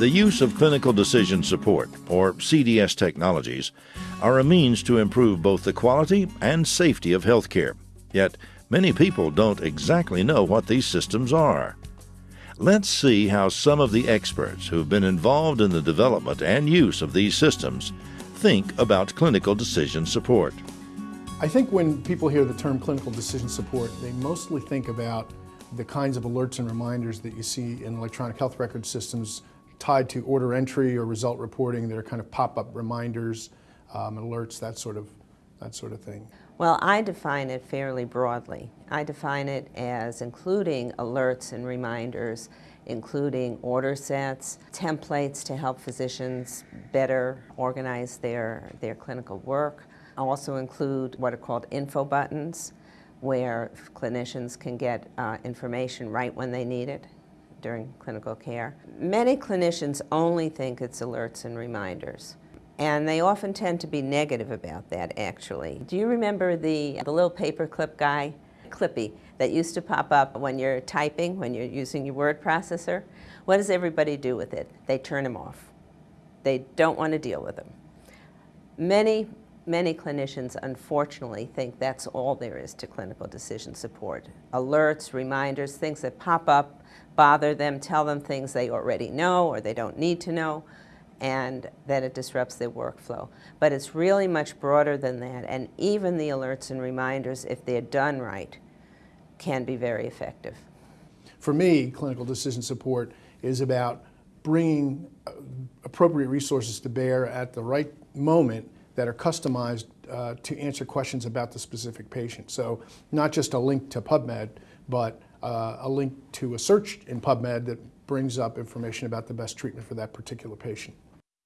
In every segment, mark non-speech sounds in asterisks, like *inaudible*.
The use of clinical decision support, or CDS technologies, are a means to improve both the quality and safety of healthcare. Yet, many people don't exactly know what these systems are. Let's see how some of the experts who've been involved in the development and use of these systems think about clinical decision support. I think when people hear the term clinical decision support, they mostly think about the kinds of alerts and reminders that you see in electronic health record systems tied to order entry or result reporting. They're kind of pop-up reminders, um, alerts, that sort of that sort of thing. Well, I define it fairly broadly. I define it as including alerts and reminders, including order sets, templates to help physicians better organize their, their clinical work. I also include what are called info buttons, where clinicians can get uh, information right when they need it during clinical care. Many clinicians only think it's alerts and reminders. And they often tend to be negative about that, actually. Do you remember the, the little paperclip guy, Clippy, that used to pop up when you're typing, when you're using your word processor? What does everybody do with it? They turn him off. They don't want to deal with him. Many, many clinicians, unfortunately, think that's all there is to clinical decision support. Alerts, reminders, things that pop up bother them, tell them things they already know or they don't need to know, and that it disrupts their workflow. But it's really much broader than that, and even the alerts and reminders, if they're done right, can be very effective. For me, clinical decision support is about bringing uh, appropriate resources to bear at the right moment that are customized uh, to answer questions about the specific patient. So not just a link to PubMed, but uh, a link to a search in PubMed that brings up information about the best treatment for that particular patient.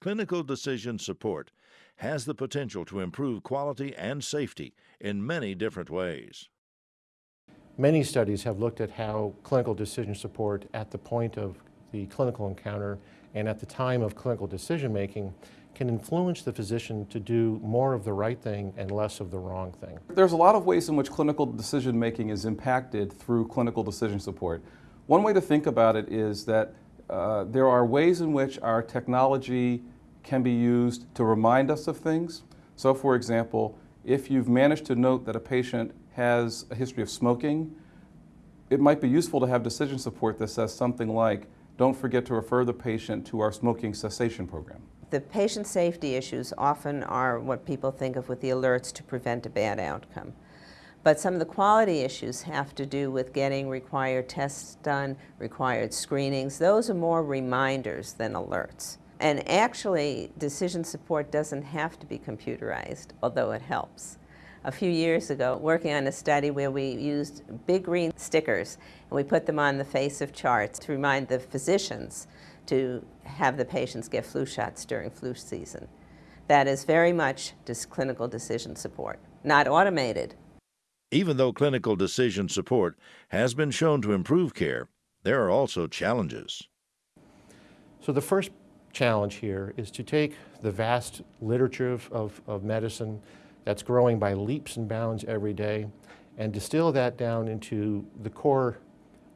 Clinical decision support has the potential to improve quality and safety in many different ways. Many studies have looked at how clinical decision support at the point of the clinical encounter and at the time of clinical decision making can influence the physician to do more of the right thing and less of the wrong thing. There's a lot of ways in which clinical decision making is impacted through clinical decision support. One way to think about it is that uh, there are ways in which our technology can be used to remind us of things. So for example, if you've managed to note that a patient has a history of smoking, it might be useful to have decision support that says something like, don't forget to refer the patient to our smoking cessation program. The patient safety issues often are what people think of with the alerts to prevent a bad outcome. But some of the quality issues have to do with getting required tests done, required screenings. Those are more reminders than alerts. And actually, decision support doesn't have to be computerized, although it helps. A few years ago, working on a study where we used big green stickers and we put them on the face of charts to remind the physicians to have the patients get flu shots during flu season. That is very much just clinical decision support, not automated. Even though clinical decision support has been shown to improve care, there are also challenges. So the first challenge here is to take the vast literature of, of, of medicine that's growing by leaps and bounds every day and distill that down into the core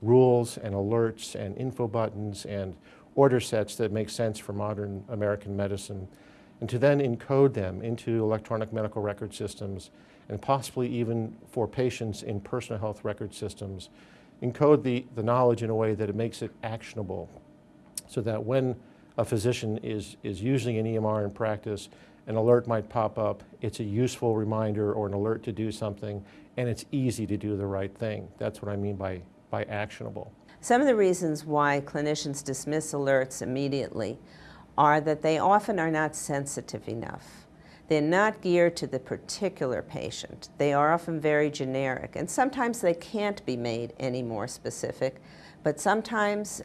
rules and alerts and info buttons and order sets that make sense for modern American medicine, and to then encode them into electronic medical record systems, and possibly even for patients in personal health record systems, encode the, the knowledge in a way that it makes it actionable, so that when a physician is, is using an EMR in practice, an alert might pop up, it's a useful reminder or an alert to do something, and it's easy to do the right thing. That's what I mean by, by actionable. Some of the reasons why clinicians dismiss alerts immediately are that they often are not sensitive enough. They're not geared to the particular patient. They are often very generic, and sometimes they can't be made any more specific, but sometimes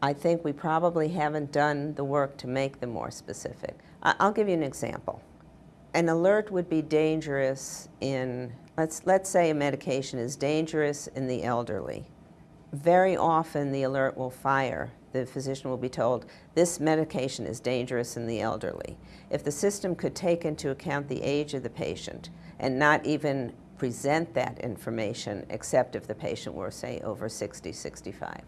I think we probably haven't done the work to make them more specific. I'll give you an example. An alert would be dangerous in, let's, let's say a medication is dangerous in the elderly very often the alert will fire. The physician will be told, this medication is dangerous in the elderly. If the system could take into account the age of the patient and not even present that information except if the patient were, say, over 60, 65,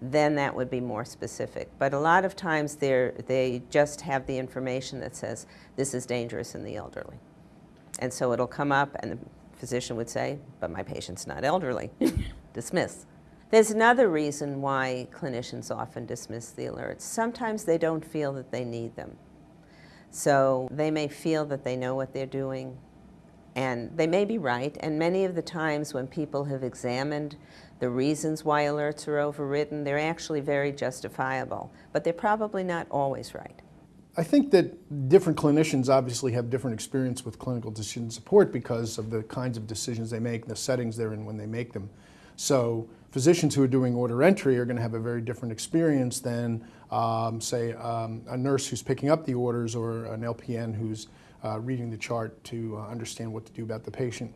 then that would be more specific. But a lot of times they just have the information that says this is dangerous in the elderly. And so it'll come up and the physician would say, but my patient's not elderly. *laughs* Dismiss. There's another reason why clinicians often dismiss the alerts. Sometimes they don't feel that they need them. So they may feel that they know what they're doing, and they may be right. And many of the times when people have examined the reasons why alerts are overridden, they're actually very justifiable, but they're probably not always right. I think that different clinicians obviously have different experience with clinical decision support because of the kinds of decisions they make, the settings they're in when they make them. So physicians who are doing order entry are going to have a very different experience than, um, say, um, a nurse who's picking up the orders or an LPN who's uh, reading the chart to uh, understand what to do about the patient.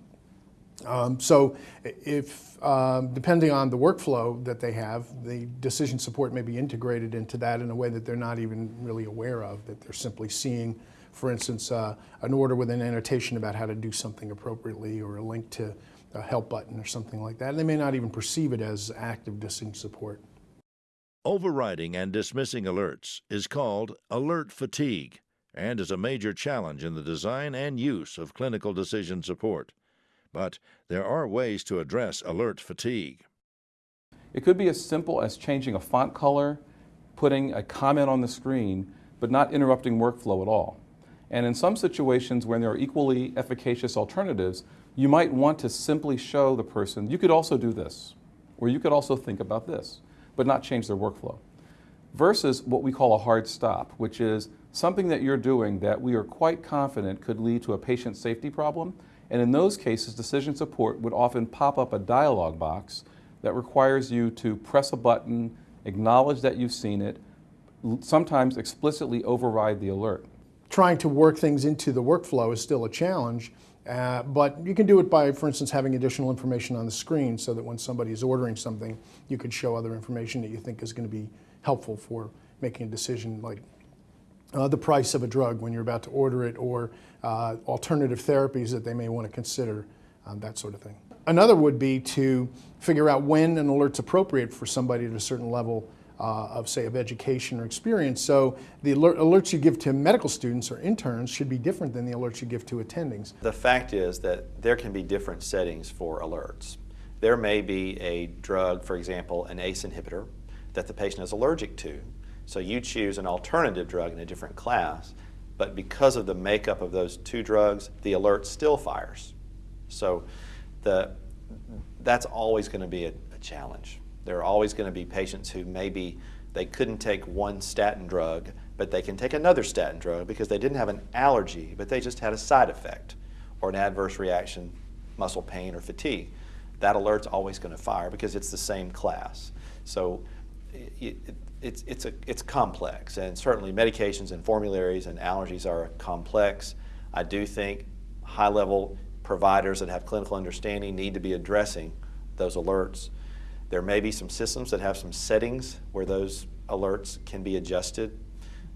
Um, so if, um, depending on the workflow that they have, the decision support may be integrated into that in a way that they're not even really aware of, that they're simply seeing, for instance, uh, an order with an annotation about how to do something appropriately or a link to a help button or something like that. And they may not even perceive it as active decision support. Overriding and dismissing alerts is called alert fatigue and is a major challenge in the design and use of clinical decision support. But there are ways to address alert fatigue. It could be as simple as changing a font color, putting a comment on the screen, but not interrupting workflow at all. And in some situations when there are equally efficacious alternatives, you might want to simply show the person, you could also do this, or you could also think about this, but not change their workflow. Versus what we call a hard stop, which is something that you're doing that we are quite confident could lead to a patient safety problem. And in those cases, decision support would often pop up a dialog box that requires you to press a button, acknowledge that you've seen it, sometimes explicitly override the alert. Trying to work things into the workflow is still a challenge, uh, but you can do it by, for instance, having additional information on the screen so that when somebody is ordering something, you could show other information that you think is going to be helpful for making a decision like uh, the price of a drug when you're about to order it or uh, alternative therapies that they may want to consider, um, that sort of thing. Another would be to figure out when an alert's appropriate for somebody at a certain level uh, of, say, of education or experience. So the alert, alerts you give to medical students or interns should be different than the alerts you give to attendings. The fact is that there can be different settings for alerts. There may be a drug, for example, an ACE inhibitor, that the patient is allergic to. So you choose an alternative drug in a different class, but because of the makeup of those two drugs, the alert still fires. So the, that's always going to be a, a challenge. There are always going to be patients who maybe they couldn't take one statin drug, but they can take another statin drug because they didn't have an allergy, but they just had a side effect or an adverse reaction, muscle pain or fatigue. That alert's always going to fire because it's the same class. So it, it, it's, it's, a, it's complex, and certainly medications and formularies and allergies are complex. I do think high-level providers that have clinical understanding need to be addressing those alerts. There may be some systems that have some settings where those alerts can be adjusted,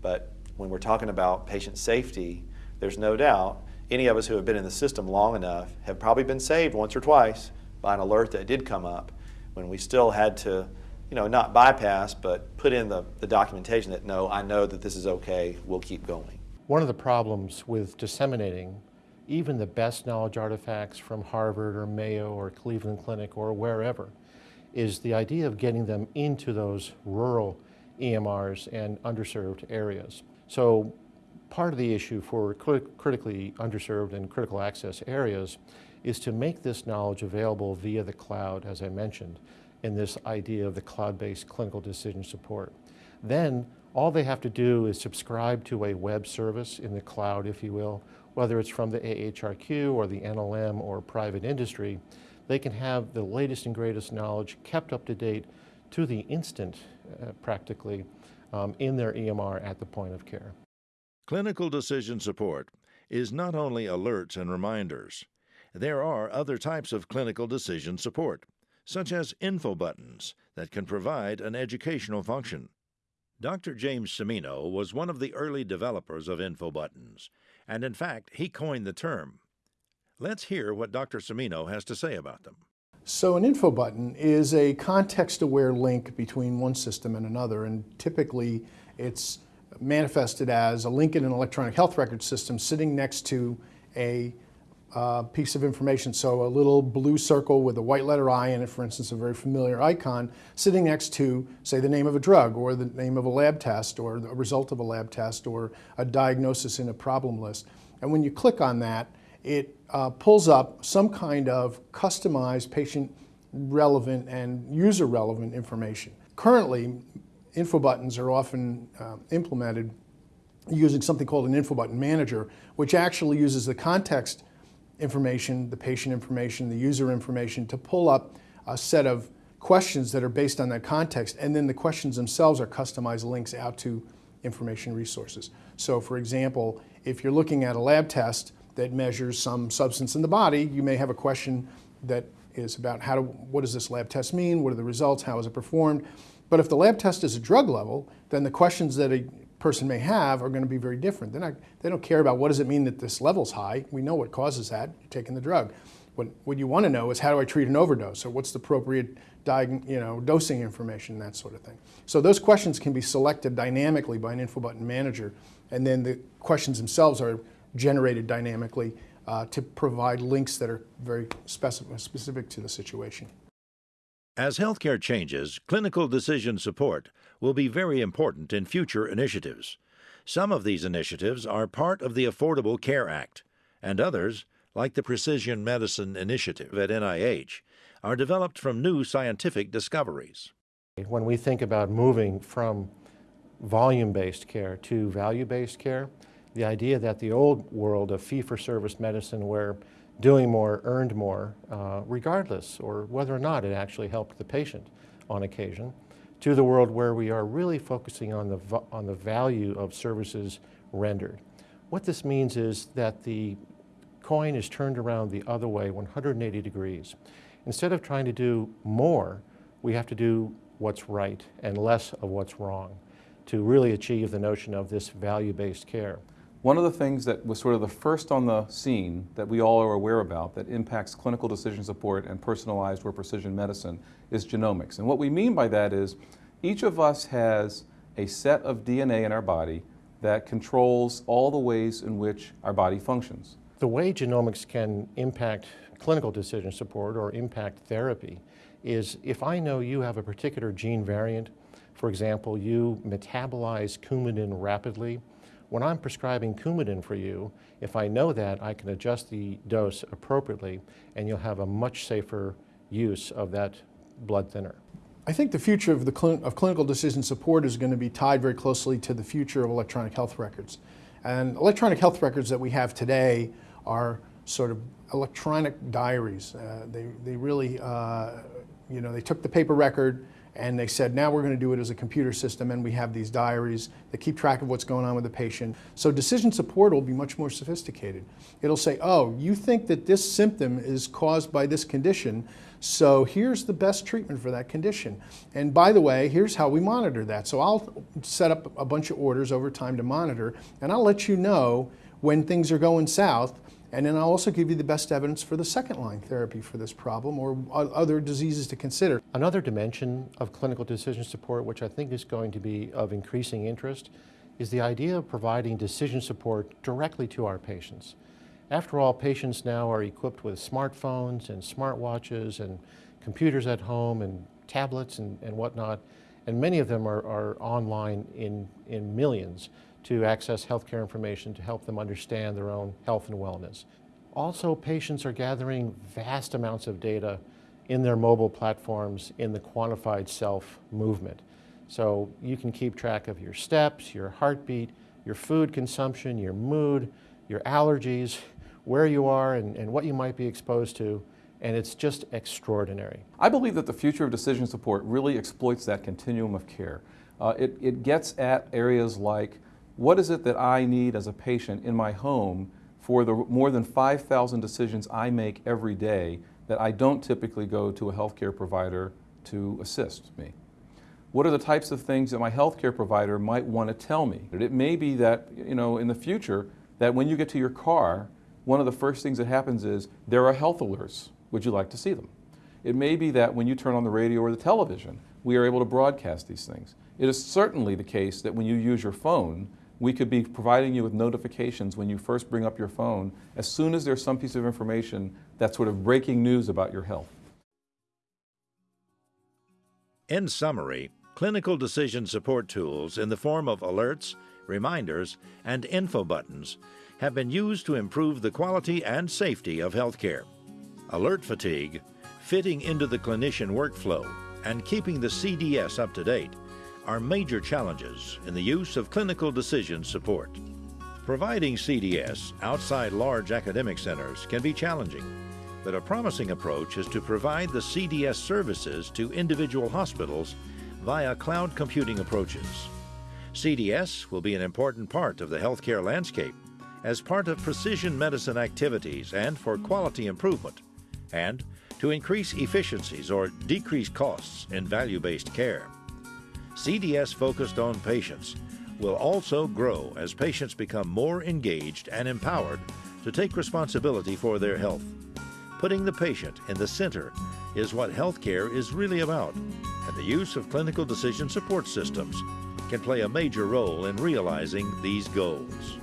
but when we're talking about patient safety, there's no doubt any of us who have been in the system long enough have probably been saved once or twice by an alert that did come up when we still had to, you know, not bypass, but put in the, the documentation that no, I know that this is okay, we'll keep going. One of the problems with disseminating even the best knowledge artifacts from Harvard or Mayo or Cleveland Clinic or wherever is the idea of getting them into those rural EMRs and underserved areas. So part of the issue for critically underserved and critical access areas is to make this knowledge available via the cloud, as I mentioned, in this idea of the cloud-based clinical decision support. Then all they have to do is subscribe to a web service in the cloud, if you will, whether it's from the AHRQ or the NLM or private industry, they can have the latest and greatest knowledge kept up to date to the instant, uh, practically, um, in their EMR at the point of care. Clinical decision support is not only alerts and reminders. There are other types of clinical decision support, such as info buttons that can provide an educational function. Dr. James Cimino was one of the early developers of info buttons, and in fact, he coined the term Let's hear what Dr. Cimino has to say about them. So an info button is a context-aware link between one system and another, and typically it's manifested as a link in an electronic health record system sitting next to a uh, piece of information. So a little blue circle with a white letter I in it, for instance, a very familiar icon, sitting next to, say, the name of a drug or the name of a lab test or the result of a lab test or a diagnosis in a problem list. And when you click on that, it uh, pulls up some kind of customized patient relevant and user relevant information. Currently, info buttons are often uh, implemented using something called an info button manager, which actually uses the context information, the patient information, the user information to pull up a set of questions that are based on that context, and then the questions themselves are customized links out to information resources. So for example, if you're looking at a lab test that measures some substance in the body, you may have a question that is about how to, what does this lab test mean, what are the results, how is it performed. But if the lab test is a drug level, then the questions that a person may have are going to be very different. They're not, they don't care about what does it mean that this level's high. We know what causes that, you're taking the drug. What, what you want to know is how do I treat an overdose or what's the appropriate you know, dosing information, that sort of thing. So those questions can be selected dynamically by an info button manager and then the questions themselves are generated dynamically uh, to provide links that are very specific, specific to the situation. As healthcare changes, clinical decision support will be very important in future initiatives. Some of these initiatives are part of the Affordable Care Act, and others, like the Precision Medicine Initiative at NIH, are developed from new scientific discoveries. When we think about moving from volume-based care to value-based care, the idea that the old world of fee-for-service medicine where doing more earned more, uh, regardless, or whether or not it actually helped the patient on occasion, to the world where we are really focusing on the, on the value of services rendered. What this means is that the coin is turned around the other way 180 degrees. Instead of trying to do more, we have to do what's right and less of what's wrong to really achieve the notion of this value-based care. One of the things that was sort of the first on the scene that we all are aware about that impacts clinical decision support and personalized or precision medicine is genomics. And what we mean by that is each of us has a set of DNA in our body that controls all the ways in which our body functions. The way genomics can impact clinical decision support or impact therapy is if I know you have a particular gene variant, for example, you metabolize coumadin rapidly, when I'm prescribing Coumadin for you, if I know that, I can adjust the dose appropriately and you'll have a much safer use of that blood thinner. I think the future of, the cl of clinical decision support is going to be tied very closely to the future of electronic health records. And electronic health records that we have today are sort of electronic diaries. Uh, they, they really, uh, you know, they took the paper record, and they said, now we're going to do it as a computer system, and we have these diaries that keep track of what's going on with the patient. So decision support will be much more sophisticated. It'll say, oh, you think that this symptom is caused by this condition, so here's the best treatment for that condition. And by the way, here's how we monitor that. So I'll set up a bunch of orders over time to monitor, and I'll let you know when things are going south and then I'll also give you the best evidence for the second line therapy for this problem or other diseases to consider. Another dimension of clinical decision support, which I think is going to be of increasing interest, is the idea of providing decision support directly to our patients. After all, patients now are equipped with smartphones and smartwatches and computers at home and tablets and, and whatnot, and many of them are, are online in, in millions to access healthcare information to help them understand their own health and wellness. Also, patients are gathering vast amounts of data in their mobile platforms in the quantified self movement. So you can keep track of your steps, your heartbeat, your food consumption, your mood, your allergies, where you are and, and what you might be exposed to, and it's just extraordinary. I believe that the future of decision support really exploits that continuum of care. Uh, it, it gets at areas like what is it that I need as a patient in my home for the more than 5,000 decisions I make every day that I don't typically go to a healthcare provider to assist me? What are the types of things that my healthcare provider might want to tell me? It may be that, you know, in the future, that when you get to your car, one of the first things that happens is there are health alerts. Would you like to see them? It may be that when you turn on the radio or the television, we are able to broadcast these things. It is certainly the case that when you use your phone, we could be providing you with notifications when you first bring up your phone as soon as there's some piece of information that's sort of breaking news about your health. In summary, clinical decision support tools in the form of alerts, reminders, and info buttons have been used to improve the quality and safety of healthcare. Alert fatigue, fitting into the clinician workflow, and keeping the CDS up to date are major challenges in the use of clinical decision support. Providing CDS outside large academic centers can be challenging, but a promising approach is to provide the CDS services to individual hospitals via cloud computing approaches. CDS will be an important part of the healthcare landscape as part of precision medicine activities and for quality improvement, and to increase efficiencies or decrease costs in value based care. CDS focused on patients will also grow as patients become more engaged and empowered to take responsibility for their health. Putting the patient in the center is what healthcare is really about, and the use of clinical decision support systems can play a major role in realizing these goals.